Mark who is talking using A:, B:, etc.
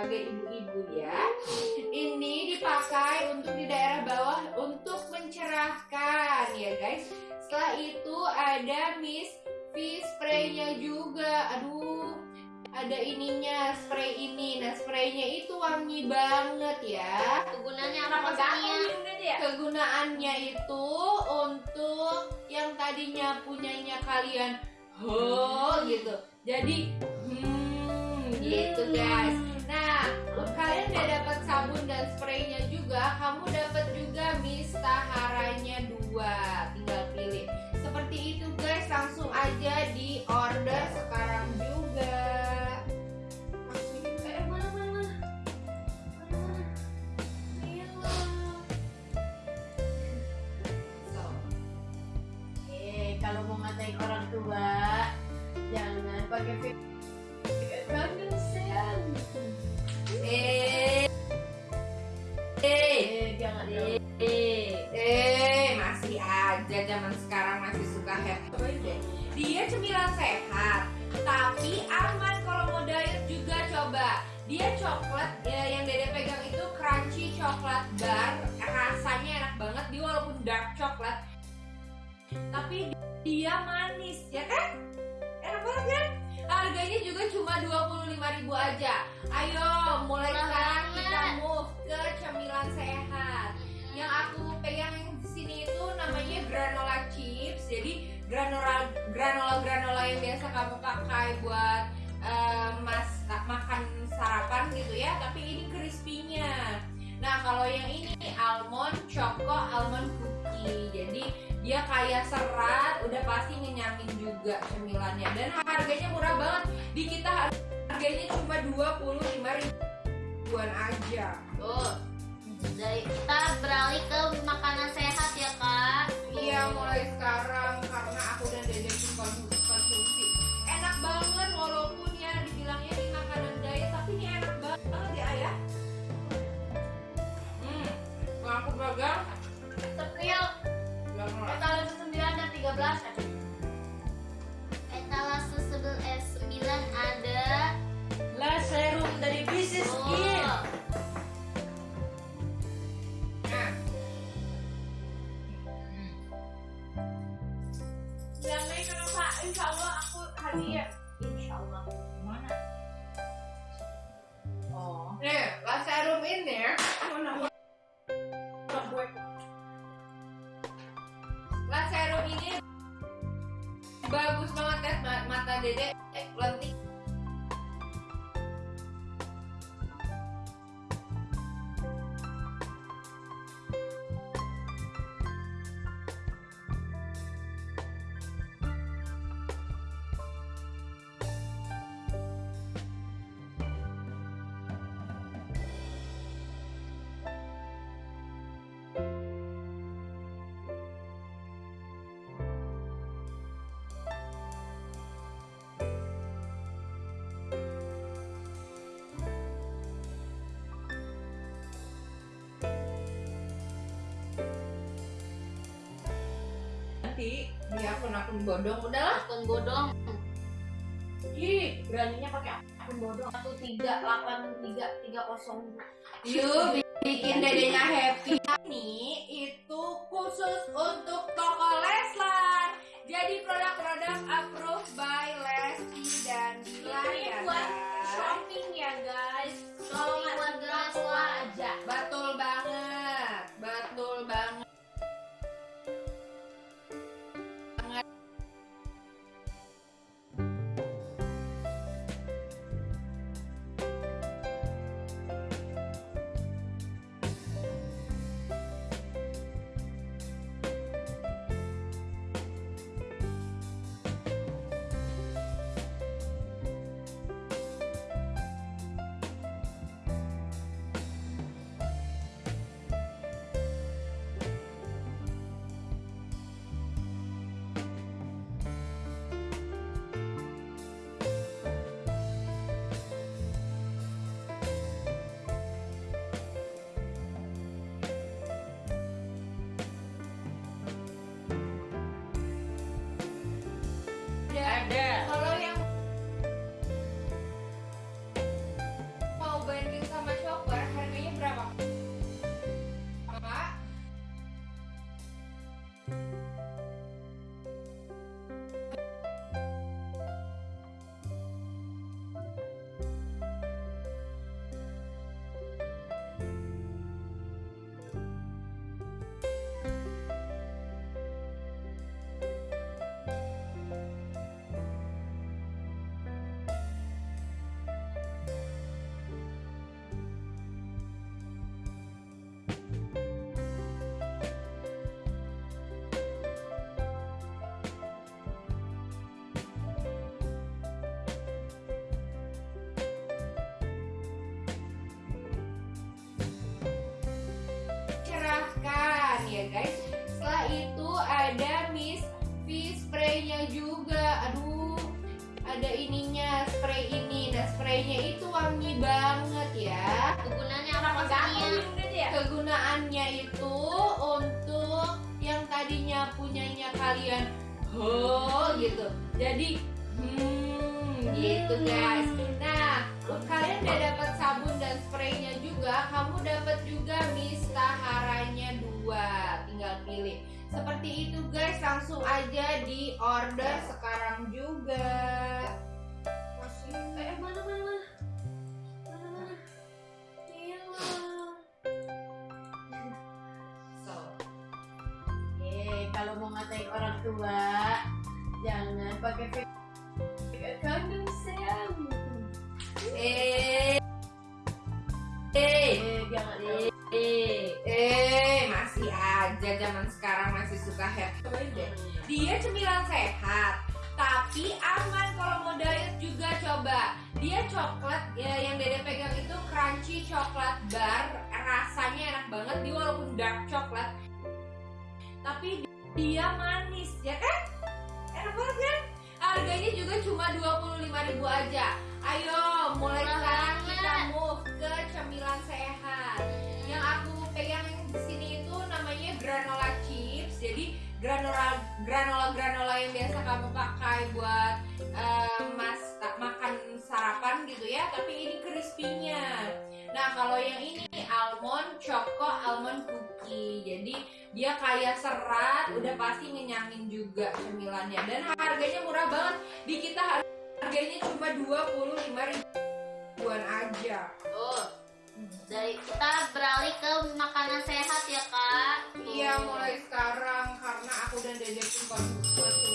A: sebagai ibu-ibu ya. Ini dipakai untuk di daerah bawah untuk mencerahkan ya guys. Setelah itu ada Miss V spray-nya juga. Aduh, ada ininya spray ini. Nah, spraynya itu wangi banget ya.
B: Kegunaannya apa maksudnya?
C: ya?
A: Kegunaannya itu untuk yang tadinya punyanya kalian ho gitu. Jadi hmm, gitu guys. Nah, kalian udah dapat sabun dan spraynya juga. Kamu dapat juga mistaharanya dua. Tinggal pilih. Seperti itu guys. Langsung aja di order sekarang juga.
C: Eh? Iya. Eh, kalau mau ngatain orang tua, jangan pakai
A: zaman sekarang masih suka happy deh. Dia cemilan sehat, tapi aman kalau mau diet juga coba. Dia coklat ya, yang Dede pegang itu crunchy coklat bar, rasanya enak banget. Dia walaupun dark coklat, tapi dia manis, ya kan? Enak banget kan? Harganya juga cuma 25.000 aja. Ayo, mulai sekarang kita move ke cemilan sehat yang aku pegang sini itu namanya granola chips. Jadi granola granola granola yang biasa kamu pakai buat eh, mas makan sarapan gitu ya. Tapi ini crispy-nya. Nah kalau yang ini almond choco almond cookie. Jadi dia kayak serat udah pasti ngenyamin juga cemilannya. Dan harganya murah banget. Di kita harganya cuma 25 ribuan aja.
B: Tuh. Dari kita beralih ke makanan ya.
A: Iya mulai sekarang 金で。Nanti di akun-akun bodong udahlah.
B: akun bodong.
C: Ih, beraninya pakai akun bodong. Satu tiga delapan tiga tiga kosong.
A: Yuk bikin dedenya happy Ini itu khusus untuk guys. Setelah itu ada Miss V spraynya juga. Aduh, ada ininya spray ini. Nah spraynya itu wangi banget ya.
B: Kegunaannya apa
C: ya?
A: Kegunaannya itu untuk yang tadinya punyanya kalian ho gitu. Jadi hmm gitu guys. Pilih. Seperti itu guys, langsung aja di order sekarang juga.
C: Masih eh mana mana mana. Eh, kalau mau ngatain orang tua, jangan pakai
A: aja zaman sekarang masih suka deh. Dia cemilan sehat, tapi aman kalau mau diet juga coba. Dia coklat ya, yang Dede pegang itu crunchy coklat bar, rasanya enak banget. Dia walaupun dark coklat, tapi dia manis, ya kan? Enak banget kan? Harganya juga cuma 25.000 aja. Ayo, mulai sekarang kita move ke cemilan sehat granola granola granola yang biasa kamu pakai buat eh, mas makan sarapan gitu ya tapi ini crispy-nya. Nah kalau yang ini almond choco almond cookie. Jadi dia kaya serat udah pasti ngenyangin juga cemilannya. Dan harganya murah banget. Di kita har- harganya cuma 25 ribuan aja.
B: Tuh. Dari kita beralih ke makanan sehat ya kak.
A: Iya mulai sekarang Dede pun